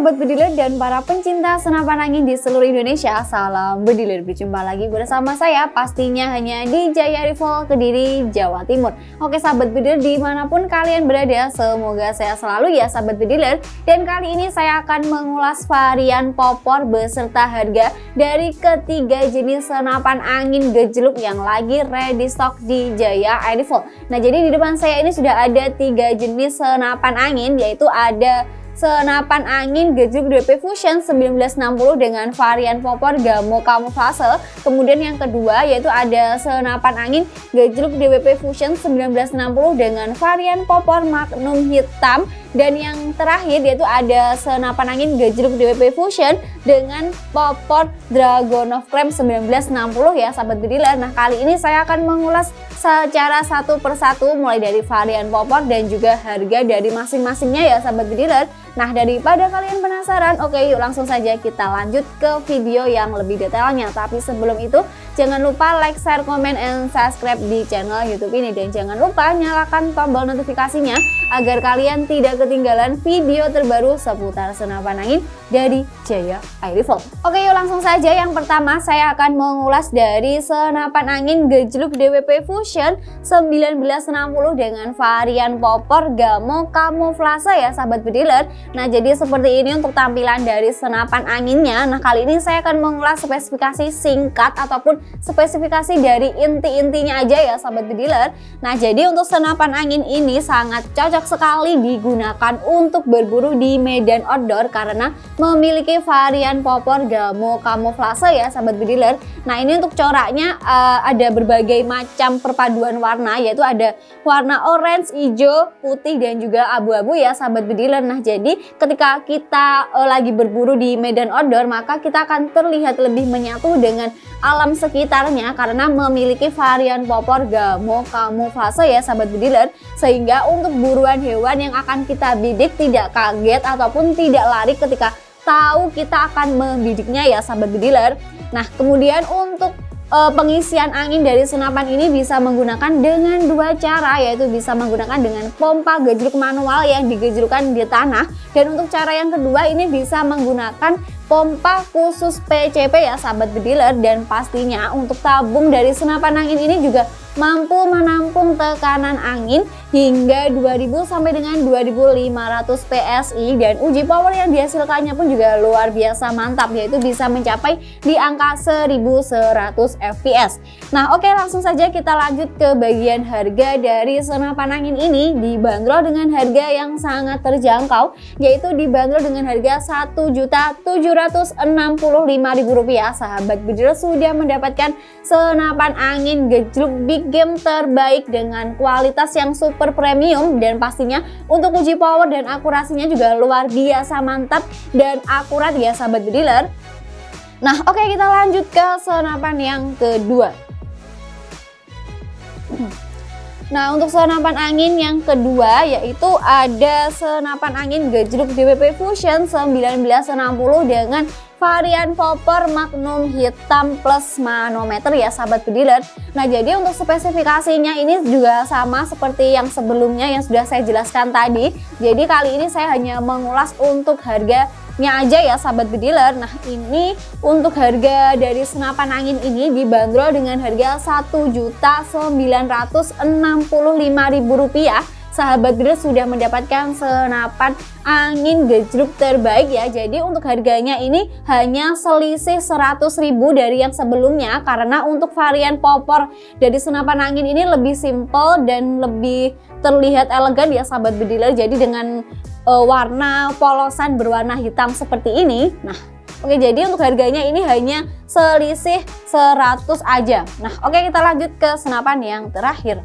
Sobat Bediler dan para pencinta senapan angin di seluruh Indonesia Salam Bediler, berjumpa lagi bersama saya pastinya hanya di Jaya Rival Kediri, Jawa Timur. Oke Sahabat Bediler di mana pun kalian berada semoga saya selalu ya Sahabat Bediler Dan kali ini saya akan mengulas varian popor beserta harga dari ketiga jenis senapan angin gejluk yang lagi ready stock di Jaya Rifle Nah jadi di depan saya ini sudah ada tiga jenis senapan angin yaitu ada senapan angin gejluk DP Fusion 1960 dengan varian popor Gamo Camouflage. Kemudian yang kedua yaitu ada senapan angin gejluk DWP Fusion 1960 dengan varian popor Magnum hitam dan yang terakhir yaitu ada senapan angin gejluk DWP Fusion dengan popor Dragon of Clam 1960 ya sahabat bediler. Nah kali ini saya akan mengulas secara satu persatu mulai dari varian popor dan juga harga dari masing-masingnya ya sahabat bediler. Nah daripada kalian penasaran oke yuk langsung saja kita lanjut ke video yang lebih detailnya. Tapi sebelum itu jangan lupa like, share, comment, and subscribe di channel youtube ini. Dan jangan lupa nyalakan tombol notifikasinya agar kalian tidak ketinggalan video terbaru seputar senapan angin dari Jaya Air Rifle. Oke yuk langsung saja yang pertama saya akan mengulas dari senapan angin gejluk DWP Fusion 1960 dengan varian popor Gamo Camouflage ya sahabat bediler. Nah jadi seperti ini untuk tampilan dari senapan anginnya. Nah kali ini saya akan mengulas spesifikasi singkat ataupun spesifikasi dari inti-intinya aja ya sahabat bediler. Nah jadi untuk senapan angin ini sangat cocok sekali digunakan untuk berburu di medan outdoor karena memiliki varian popor gamo camouflage ya sahabat bediler. Nah ini untuk coraknya uh, ada berbagai macam perpaduan warna yaitu ada warna orange, hijau, putih dan juga abu-abu ya sahabat bediler. Nah jadi ketika kita uh, lagi berburu di medan outdoor maka kita akan terlihat lebih menyatu dengan alam sekitarnya karena memiliki varian popor camouflage ya sahabat bediler sehingga untuk buruan hewan-hewan yang akan kita bidik tidak kaget ataupun tidak lari ketika tahu kita akan membidiknya ya sahabat bediler. Nah kemudian untuk uh, pengisian angin dari senapan ini bisa menggunakan dengan dua cara yaitu bisa menggunakan dengan pompa gejruk manual yang digejrukan di tanah dan untuk cara yang kedua ini bisa menggunakan pompa khusus PCP ya sahabat bediler. Dan pastinya untuk tabung dari senapan angin ini juga mampu menampung tekanan angin hingga 2000 sampai dengan 2500 PSI dan uji power yang dihasilkannya pun juga luar biasa mantap yaitu bisa mencapai di angka 1100 fps. Nah oke langsung saja kita lanjut ke bagian harga dari senapan angin ini. Dibanderol dengan harga yang sangat terjangkau yaitu dibanderol dengan harga Rp1.765.000 sahabat Bedil sudah mendapatkan senapan angin gejluk big game terbaik dengan kualitas yang super premium dan pastinya untuk uji power dan akurasinya juga luar biasa mantap dan akurat ya sahabat bediler Nah oke okay, kita lanjut ke senapan yang kedua. Nah untuk senapan angin yang kedua yaitu ada senapan angin gejluk DWP Fusion 1960 dengan varian popper Magnum hitam plus manometer ya sahabat bediler Nah jadi untuk spesifikasinya ini juga sama seperti yang sebelumnya yang sudah saya jelaskan tadi. Jadi kali ini saya hanya mengulas untuk harga aja ya sahabat bediler Nah ini untuk harga dari senapan angin ini dibanderol dengan harga Rp1.965.000 sahabat bediler sudah mendapatkan senapan angin gejruk terbaik ya. Jadi untuk harganya ini hanya selisih 100.000 dari yang sebelumnya. Karena untuk varian popor dari senapan angin ini lebih simple dan lebih terlihat elegan ya sahabat bediler. Jadi dengan uh, warna polosan berwarna hitam seperti ini. Nah Oke jadi untuk harganya ini hanya selisih 100 aja. Nah oke kita lanjut ke senapan yang terakhir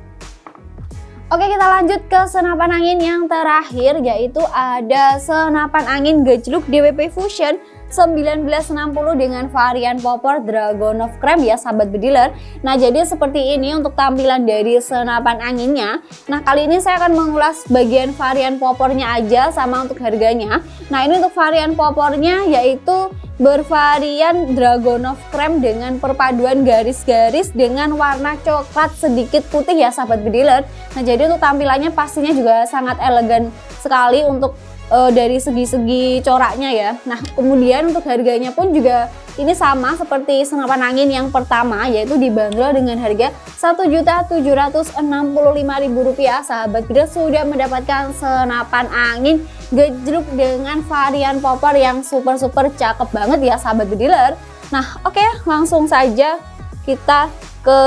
Oke kita lanjut ke senapan angin yang terakhir yaitu ada senapan angin gejluk DWP Fusion 1960 dengan varian popor Dragon of Cream ya sahabat bediler Nah jadi seperti ini untuk tampilan dari senapan anginnya. Nah kali ini saya akan mengulas bagian varian popornya aja sama untuk harganya. Nah ini untuk varian popornya yaitu bervarian Dragon of Cream dengan perpaduan garis-garis dengan warna coklat sedikit putih ya sahabat bediler Nah jadi untuk tampilannya pastinya juga sangat elegan sekali untuk uh, dari segi-segi coraknya ya. Nah, kemudian untuk harganya pun juga ini sama seperti senapan angin yang pertama yaitu dibanderol dengan harga Rp1.765.000. Sahabat Bider sudah mendapatkan senapan angin gejruk dengan varian popor yang super-super cakep banget ya sahabat bediler. Nah, oke okay, langsung saja kita ke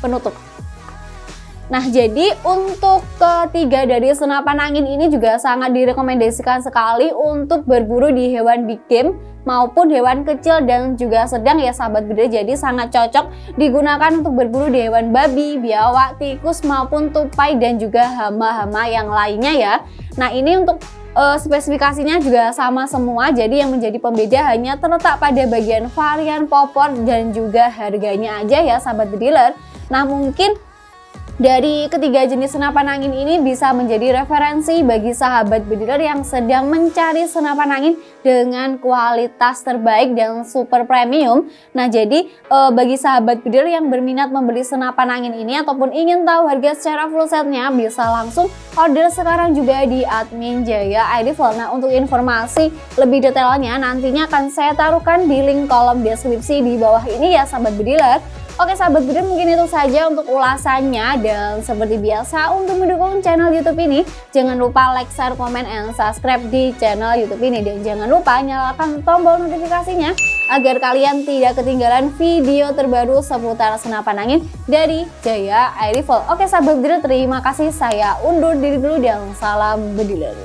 penutup. Nah, jadi untuk ketiga dari senapan angin ini juga sangat direkomendasikan sekali untuk berburu di hewan big game maupun hewan kecil dan juga sedang ya sahabat gede. Jadi sangat cocok digunakan untuk berburu di hewan babi, biawak, tikus maupun tupai dan juga hama-hama yang lainnya ya. Nah, ini untuk uh, spesifikasinya juga sama semua jadi yang menjadi pembeda hanya terletak pada bagian varian popor dan juga harganya aja ya sahabat dealer nah mungkin dari ketiga jenis senapan angin ini bisa menjadi referensi bagi sahabat bediler yang sedang mencari senapan angin dengan kualitas terbaik dan super premium. Nah jadi e, bagi sahabat bediler yang berminat membeli senapan angin ini ataupun ingin tahu harga secara full setnya bisa langsung order sekarang juga di admin Jaya ID Nah untuk informasi lebih detailnya nantinya akan saya taruhkan di link kolom deskripsi di bawah ini ya sahabat bediler. Oke sahabat Budi mungkin itu saja untuk ulasannya dan seperti biasa untuk mendukung channel YouTube ini jangan lupa like, share, komen, and subscribe di channel YouTube ini dan jangan lupa nyalakan tombol notifikasinya agar kalian tidak ketinggalan video terbaru seputar senapan angin dari Jaya Air. Oke sahabat Budi terima kasih saya undur diri dulu dan salam bediler.